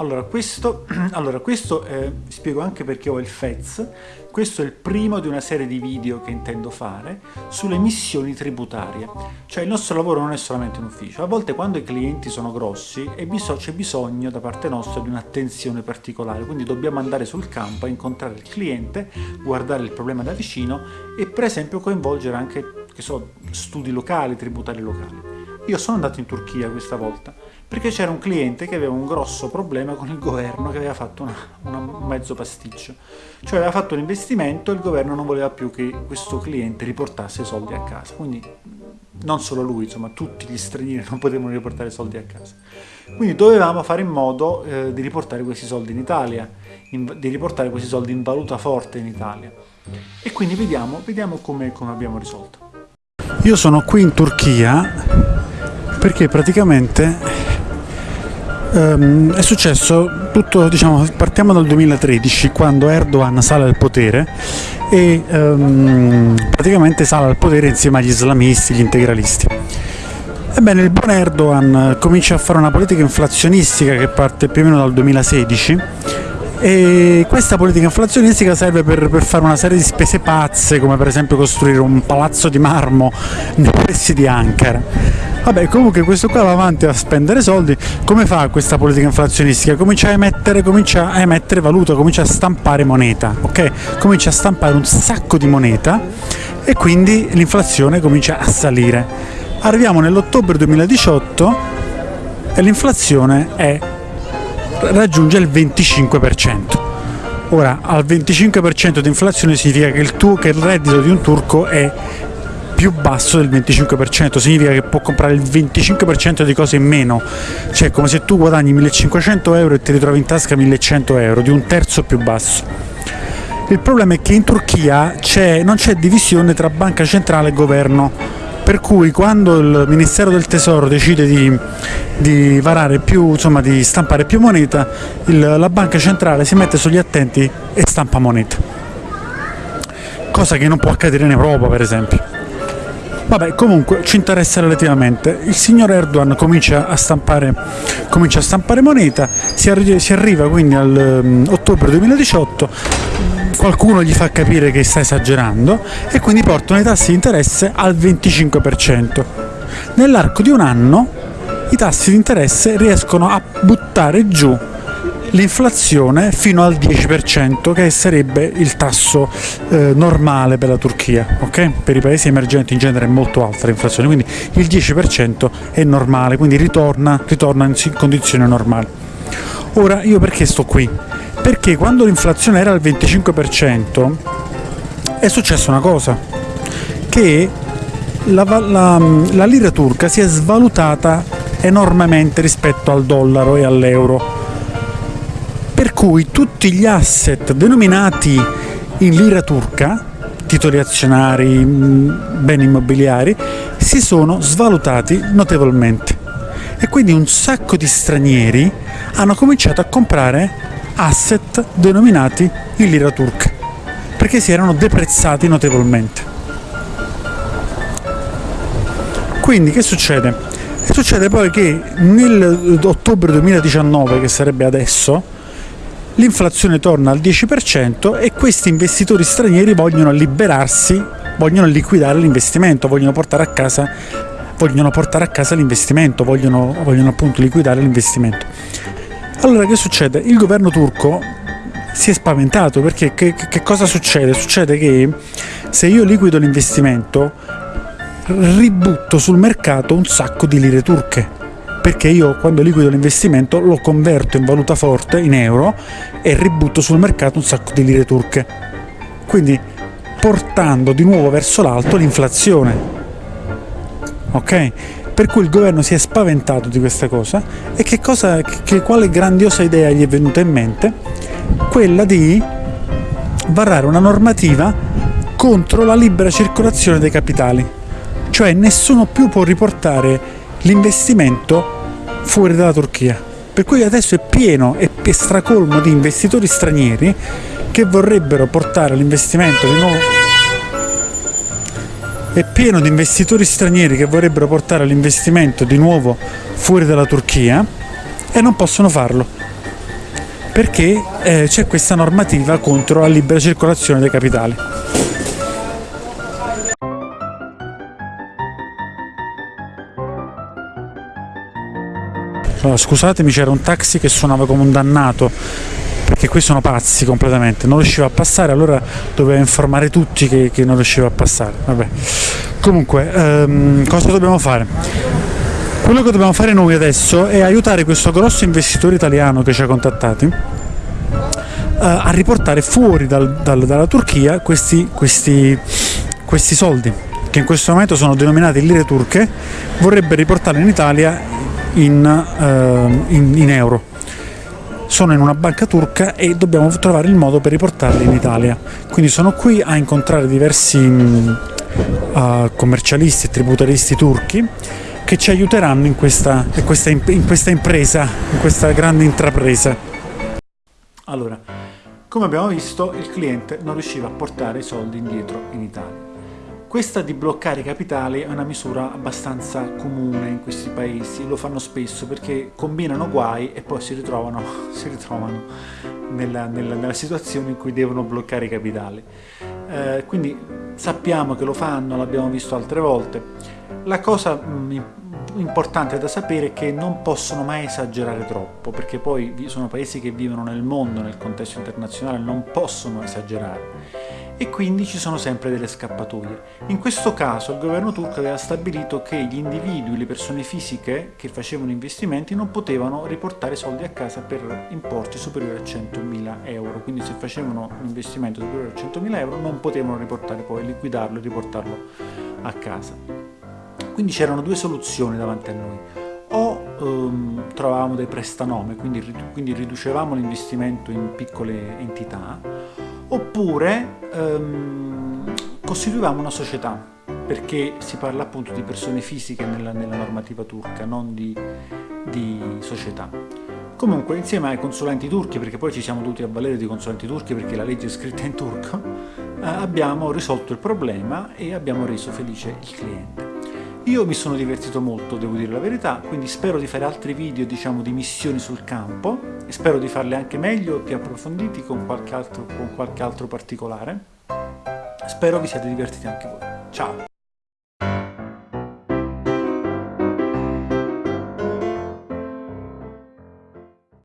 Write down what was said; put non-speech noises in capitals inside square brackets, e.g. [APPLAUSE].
Allora, questo, [CLEARS THROAT] allora, questo eh, spiego anche perché ho il FEZ. Questo è il primo di una serie di video che intendo fare sulle missioni tributarie. Cioè il nostro lavoro non è solamente in ufficio. A volte quando i clienti sono grossi c'è bisogno da parte nostra di un'attenzione particolare. Quindi dobbiamo andare sul campo a incontrare il cliente, guardare il problema da vicino e per esempio coinvolgere anche so, studi locali, tributari locali. Io sono andato in Turchia questa volta perché c'era un cliente che aveva un grosso problema con il governo che aveva fatto una, una, un mezzo pasticcio. Cioè aveva fatto un investimento e il governo non voleva più che questo cliente riportasse i soldi a casa. Quindi non solo lui, insomma tutti gli stranieri [LAUGHS] non potevano riportare soldi a casa. Quindi dovevamo fare in modo eh, di riportare questi soldi in Italia, in, di riportare questi soldi in valuta forte in Italia. E quindi vediamo, vediamo come, come abbiamo risolto. Io sono qui in Turchia perché praticamente Um, è successo tutto, diciamo, partiamo dal 2013 quando Erdogan sale al potere e um, praticamente sale al potere insieme agli islamisti, gli integralisti. Ebbene, il buon Erdogan comincia a fare una politica inflazionistica che parte più o meno dal 2016 e questa politica inflazionistica serve per, per, fare una serie di spese pazze come per esempio costruire un palazzo di marmo nei pressi di Ankara Vabbè, comunque questo qua va avanti a spendere soldi, come fa questa politica inflazionistica? Comincia a emettere, comincia a emettere valuta, comincia a stampare moneta, ok? Comincia a stampare un sacco di moneta e quindi l'inflazione comincia a salire. Arriviamo nell'ottobre 2018 e l'inflazione raggiunge il 25%. Ora, al 25% di inflazione significa che il, tuo, che il reddito di un turco è più basso del 25%, significa che può comprare il 25% di cose in meno, cioè come se tu guadagni 1500 euro e ti ritrovi in tasca 1100 euro, di un terzo più basso. Il problema è che in Turchia non c'è divisione tra banca centrale e governo, per cui quando il Ministero del Tesoro decide di, di, più, insomma, di stampare più moneta, il, la banca centrale si mette sugli attenti e stampa moneta. Cosa che non può accadere in Europa per esempio. Vabbè, comunque ci interessa relativamente. Il signor Erdogan comincia a stampare, comincia a stampare moneta, si, arri si, arriva quindi all'ottobre um, 2018, qualcuno gli fa capire che sta esagerando e quindi portano i tassi di interesse al 25%. Nell'arco di un anno i tassi di interesse riescono a buttare giù l'inflazione fino al 10% che sarebbe il tasso eh, normale per la Turchia, okay? per i paesi emergenti in genere è molto alta l'inflazione, quindi il 10% è normale, quindi ritorna, ritorna in condizioni normali. Ora io perché sto qui? Perché quando l'inflazione era al 25% è successa una cosa, che la, la, la lira turca si è svalutata enormemente rispetto al dollaro e all'euro. Per cui tutti gli asset denominati in lira turca, titoli azionari, beni immobiliari, si sono svalutati notevolmente. E quindi un sacco di stranieri hanno cominciato a comprare asset denominati in lira turca perché si erano deprezzati notevolmente. Quindi che succede? Succede poi che nell'ottobre 2019, che sarebbe adesso, l'inflazione torna al 10% e questi investitori stranieri vogliono liberarsi, vogliono liquidare l'investimento, vogliono portare a casa, vogliono portare a casa l'investimento, vogliono, vogliono appunto liquidare l'investimento. Allora che succede? Il governo turco si è spaventato perché che, che cosa succede? Succede che se io liquido l'investimento ributto sul mercato un sacco di lire turche perché io quando liquido l'investimento lo converto in valuta forte, in euro, e ributto sul mercato un sacco di lire turche. Quindi portando di nuovo verso l'alto l'inflazione. Ok? Per cui il governo si è spaventato di questa cosa e che cosa, che, quale grandiosa idea gli è venuta in mente? Quella di varare una normativa contro la libera circolazione dei capitali. Cioè nessuno più può riportare l'investimento fuori dalla Turchia. Per cui adesso è pieno e stracolmo di investitori stranieri che vorrebbero portare l'investimento di nuovo è pieno di investitori stranieri che vorrebbero portare l'investimento di nuovo fuori dalla Turchia e non possono farlo perché eh, c'è questa normativa contro la libera circolazione dei capitali. Allora, scusatemi, c'era un taxi che suonava come un dannato perché qui sono pazzi completamente, non riusciva a passare, allora doveva informare tutti che, che non riusciva a passare. Vabbè. Comunque, ehm, cosa dobbiamo fare? Quello che dobbiamo fare noi adesso è aiutare questo grosso investitore italiano che ci ha contattati eh, a riportare fuori dal, dal, dalla Turchia questi, questi, questi soldi che in questo momento sono denominati lire turche, vorrebbe riportarli in Italia in, uh, in, in, euro. Sono in una banca turca e dobbiamo trovare il modo per riportarli in Italia. Quindi sono qui a incontrare diversi uh, commercialisti e tributaristi turchi che ci aiuteranno in questa, in, questa, in questa impresa, in questa grande intrapresa. Allora, come abbiamo visto, il cliente non riusciva a portare i soldi indietro in Italia. Questa di bloccare i capitali è una misura abbastanza comune in questi paesi, lo fanno spesso perché combinano guai e poi si ritrovano, [LAUGHS] si ritrovano nella, nella, nella, situazione in cui devono bloccare i capitali. Eh, quindi sappiamo che lo fanno, l'abbiamo visto altre volte. La cosa mh, importante da sapere è che non possono mai esagerare troppo, perché poi sono paesi che vivono nel mondo, nel contesto internazionale, non possono esagerare e quindi ci sono sempre delle scappatoie. In questo caso il governo turco aveva stabilito che gli individui, le persone fisiche che facevano investimenti non potevano riportare soldi a casa per importi superiori a 100.000 euro, quindi se facevano un investimento superiore a 100.000 euro non potevano riportare poi, liquidarlo e riportarlo a casa. Quindi c'erano due soluzioni davanti a noi o um, trovavamo dei prestanome, quindi, quindi riducevamo l'investimento in piccole entità, oppure um, costituivamo una società, perché si parla appunto di persone fisiche nella, nella normativa turca, non di, di società. Comunque, insieme ai consulenti turchi, perché poi ci siamo dovuti avvalere di consulenti turchi perché la legge è scritta in turco, eh, abbiamo risolto il problema e abbiamo reso felice il cliente. Io mi sono divertito molto, devo dire la verità, quindi spero di fare altri video diciamo, di missioni sul campo e spero di farli anche meglio più approfonditi con qualche altro, con qualche altro particolare. Spero vi siate divertiti anche voi. Ciao!